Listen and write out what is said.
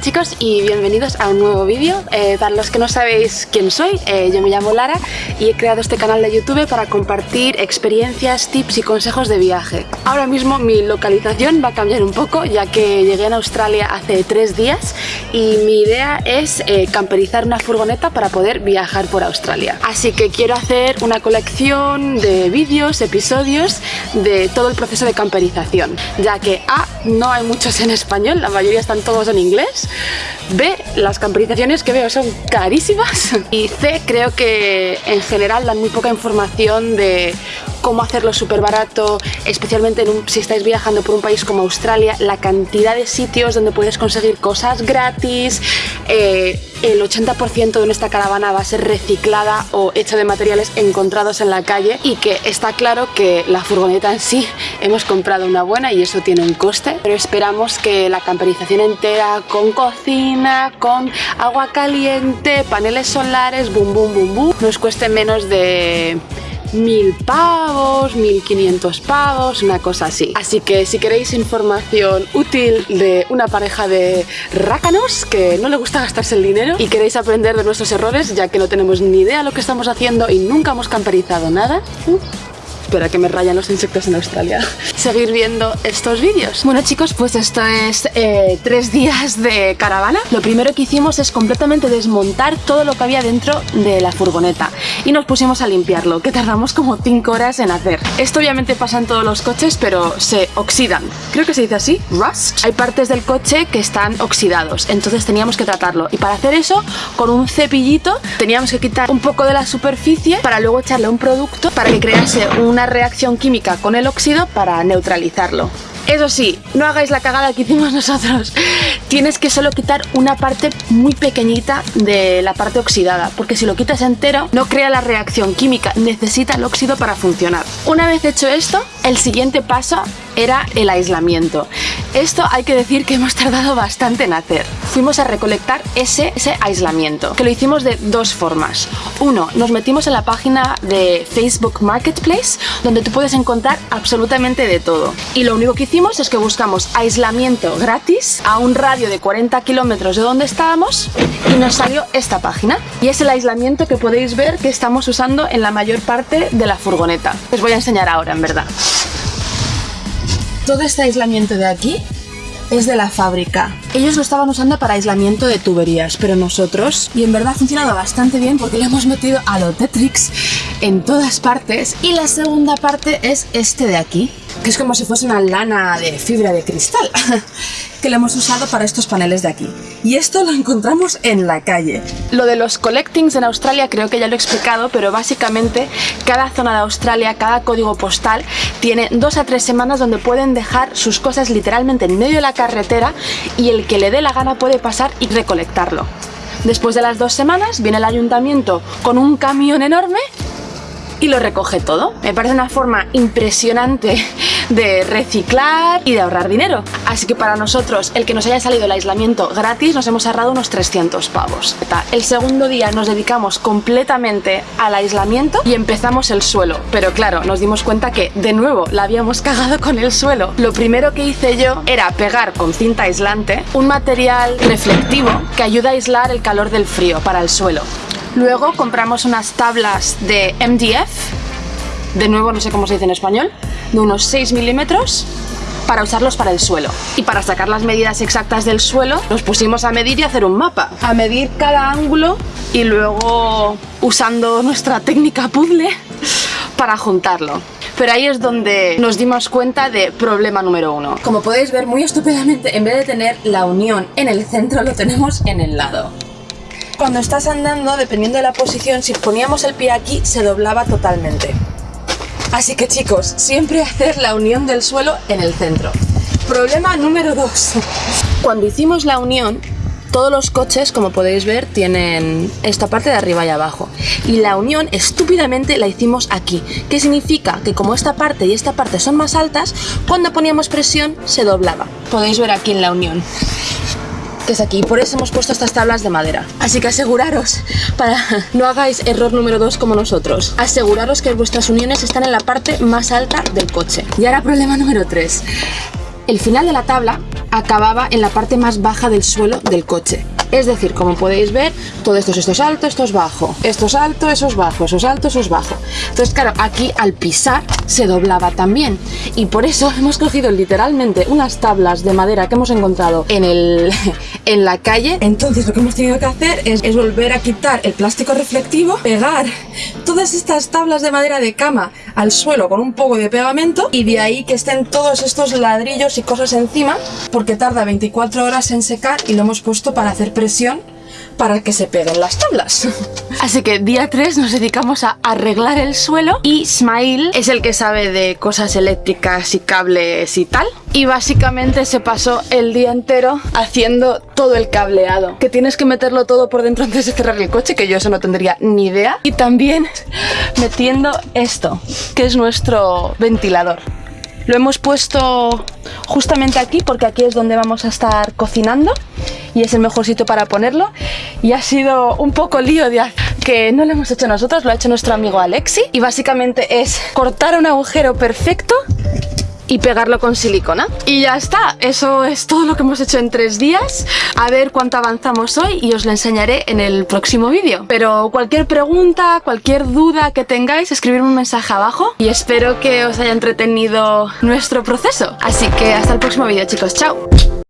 chicos y bienvenidos a un nuevo vídeo. Eh, para los que no sabéis quién soy, eh, yo me llamo Lara y he creado este canal de YouTube para compartir experiencias, tips y consejos de viaje. Ahora mismo mi localización va a cambiar un poco ya que llegué a Australia hace tres días y mi idea es eh, camperizar una furgoneta para poder viajar por Australia. Así que quiero hacer una colección de vídeos, episodios de todo el proceso de camperización, ya que A, no hay muchos en español, la mayoría están todos en inglés, B, las camperizaciones que veo son carísimas. Y C, creo que en general dan muy poca información de cómo hacerlo súper barato, especialmente si estáis viajando por un país como Australia, la cantidad de sitios donde puedes conseguir cosas gratis, eh, el 80% de nuestra caravana va a ser reciclada o hecha de materiales encontrados en la calle y que está claro que la furgoneta en sí hemos comprado una buena y eso tiene un coste, pero esperamos que la camperización entera con cocina, con agua caliente, paneles solares, boom, boom, boom, boom, nos cueste menos de mil pavos, 1500 pavos, una cosa así. Así que si queréis información útil de una pareja de rácanos que no le gusta gastarse el dinero y queréis aprender de nuestros errores, ya que no tenemos ni idea de lo que estamos haciendo y nunca hemos camperizado nada, Espera que me rayan los insectos en Australia. Seguir viendo estos vídeos. Bueno chicos, pues esto es eh, tres días de caravana. Lo primero que hicimos es completamente desmontar todo lo que había dentro de la furgoneta y nos pusimos a limpiarlo, que tardamos como 5 horas en hacer. Esto obviamente pasa en todos los coches, pero se oxidan. Creo que se dice así, rust. Hay partes del coche que están oxidados, entonces teníamos que tratarlo. Y para hacer eso, con un cepillito, teníamos que quitar un poco de la superficie para luego echarle un producto para que crease una reacción química con el óxido para neutralizarlo. Eso sí, no hagáis la cagada que hicimos nosotros. Tienes que solo quitar una parte muy pequeñita de la parte oxidada, porque si lo quitas entero no crea la reacción química, necesita el óxido para funcionar. Una vez hecho esto, el siguiente paso era el aislamiento. Esto hay que decir que hemos tardado bastante en hacer. Fuimos a recolectar ese, ese aislamiento, que lo hicimos de dos formas. Uno, nos metimos en la página de Facebook Marketplace, donde tú puedes encontrar absolutamente de todo. Y lo único que hicimos es que buscamos aislamiento gratis a un radio de 40 kilómetros de donde estábamos y nos salió esta página. Y es el aislamiento que podéis ver que estamos usando en la mayor parte de la furgoneta. Os voy a enseñar ahora, en verdad. Todo este aislamiento de aquí es de la fábrica. Ellos lo estaban usando para aislamiento de tuberías, pero nosotros, y en verdad ha funcionado bastante bien porque le hemos metido a lo Tetrix en todas partes. Y la segunda parte es este de aquí, que es como si fuese una lana de fibra de cristal. que lo hemos usado para estos paneles de aquí. Y esto lo encontramos en la calle. Lo de los collectings en Australia creo que ya lo he explicado, pero básicamente cada zona de Australia, cada código postal, tiene dos a tres semanas donde pueden dejar sus cosas literalmente en medio de la carretera y el que le dé la gana puede pasar y recolectarlo. Después de las dos semanas viene el ayuntamiento con un camión enorme y lo recoge todo. Me parece una forma impresionante de reciclar y de ahorrar dinero. Así que para nosotros, el que nos haya salido el aislamiento gratis, nos hemos ahorrado unos 300 pavos. El segundo día nos dedicamos completamente al aislamiento y empezamos el suelo. Pero claro, nos dimos cuenta que, de nuevo, la habíamos cagado con el suelo. Lo primero que hice yo era pegar con cinta aislante un material reflectivo que ayuda a aislar el calor del frío para el suelo. Luego compramos unas tablas de MDF, de nuevo no sé cómo se dice en español, de unos 6 milímetros para usarlos para el suelo. Y para sacar las medidas exactas del suelo, nos pusimos a medir y hacer un mapa. A medir cada ángulo y luego usando nuestra técnica puzzle para juntarlo. Pero ahí es donde nos dimos cuenta de problema número uno. Como podéis ver muy estúpidamente, en vez de tener la unión en el centro, lo tenemos en el lado. Cuando estás andando, dependiendo de la posición, si poníamos el pie aquí, se doblaba totalmente. Así que chicos, siempre hacer la unión del suelo en el centro. Problema número 2. Cuando hicimos la unión, todos los coches, como podéis ver, tienen esta parte de arriba y abajo. Y la unión, estúpidamente, la hicimos aquí. ¿Qué significa? Que como esta parte y esta parte son más altas, cuando poníamos presión, se doblaba. Podéis ver aquí en la unión que es aquí. Por eso hemos puesto estas tablas de madera. Así que aseguraros, para no hagáis error número 2 como nosotros, aseguraros que vuestras uniones están en la parte más alta del coche. Y ahora problema número 3. el final de la tabla acababa en la parte más baja del suelo del coche. Es decir, como podéis ver, todo esto es, esto es alto, esto es bajo, esto es alto, eso es bajo, eso es alto, eso es bajo. Entonces, claro, aquí al pisar se doblaba también. Y por eso hemos cogido literalmente unas tablas de madera que hemos encontrado en, el, en la calle. Entonces lo que hemos tenido que hacer es, es volver a quitar el plástico reflectivo, pegar todas estas tablas de madera de cama al suelo con un poco de pegamento y de ahí que estén todos estos ladrillos y cosas encima porque tarda 24 horas en secar y lo hemos puesto para hacer para que se peguen las tablas. Así que día 3 nos dedicamos a arreglar el suelo y Smile es el que sabe de cosas eléctricas y cables y tal. Y básicamente se pasó el día entero haciendo todo el cableado. Que tienes que meterlo todo por dentro antes de cerrar el coche, que yo eso no tendría ni idea. Y también metiendo esto, que es nuestro ventilador. Lo hemos puesto justamente aquí porque aquí es donde vamos a estar cocinando y es el mejor sitio para ponerlo y ha sido un poco lío de que no lo hemos hecho nosotros, lo ha hecho nuestro amigo Alexi y básicamente es cortar un agujero perfecto y pegarlo con silicona. Y ya está, eso es todo lo que hemos hecho en tres días. A ver cuánto avanzamos hoy y os lo enseñaré en el próximo vídeo. Pero cualquier pregunta, cualquier duda que tengáis, escribirme un mensaje abajo y espero que os haya entretenido nuestro proceso. Así que hasta el próximo vídeo chicos, chao.